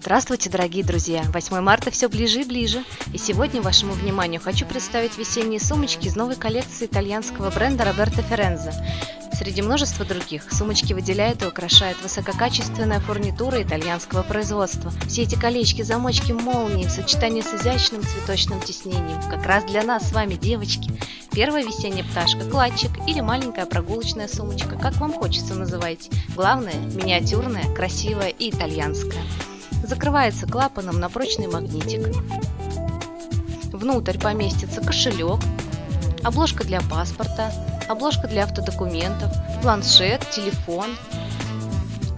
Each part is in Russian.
Здравствуйте, дорогие друзья! 8 марта все ближе и ближе, и сегодня вашему вниманию хочу представить весенние сумочки из новой коллекции итальянского бренда Роберто Ферензе. Среди множества других сумочки выделяют и украшают высококачественная фурнитура итальянского производства. Все эти колечки, замочки, молнии в сочетании с изящным цветочным тиснением. Как раз для нас с вами, девочки. Первая весенняя пташка, кладчик или маленькая прогулочная сумочка, как вам хочется называйте. Главное, миниатюрная, красивая и итальянская. Закрывается клапаном на прочный магнитик. Внутрь поместится кошелек, обложка для паспорта, обложка для автодокументов, планшет, телефон.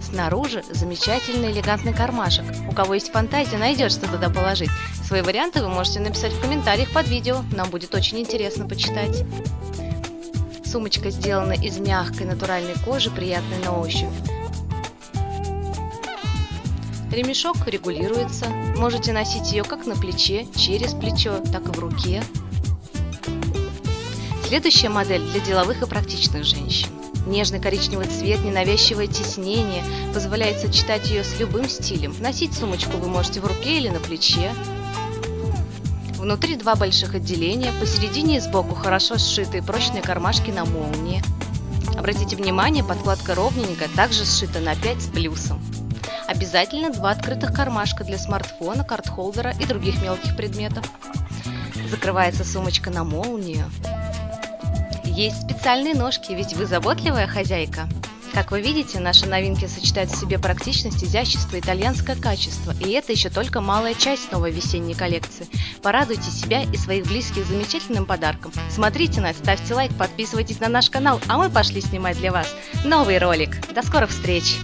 Снаружи замечательный элегантный кармашек. У кого есть фантазия, найдет, что туда положить. Свои варианты вы можете написать в комментариях под видео, нам будет очень интересно почитать. Сумочка сделана из мягкой натуральной кожи, приятной на ощупь. Ремешок регулируется, можете носить ее как на плече, через плечо, так и в руке. Следующая модель для деловых и практичных женщин. Нежный коричневый цвет, ненавязчивое тиснение позволяет сочетать ее с любым стилем. Носить сумочку вы можете в руке или на плече. Внутри два больших отделения, посередине и сбоку хорошо сшитые прочные кармашки на молнии. Обратите внимание, подкладка ровненькая, также сшита на 5 с плюсом. Обязательно два открытых кармашка для смартфона, карт-холдера и других мелких предметов. Закрывается сумочка на молнию. Есть специальные ножки, ведь вы заботливая хозяйка. Как вы видите, наши новинки сочетают в себе практичность, изящество, итальянское качество. И это еще только малая часть новой весенней коллекции. Порадуйте себя и своих близких замечательным подарком. Смотрите нас, ставьте лайк, подписывайтесь на наш канал, а мы пошли снимать для вас новый ролик. До скорых встреч!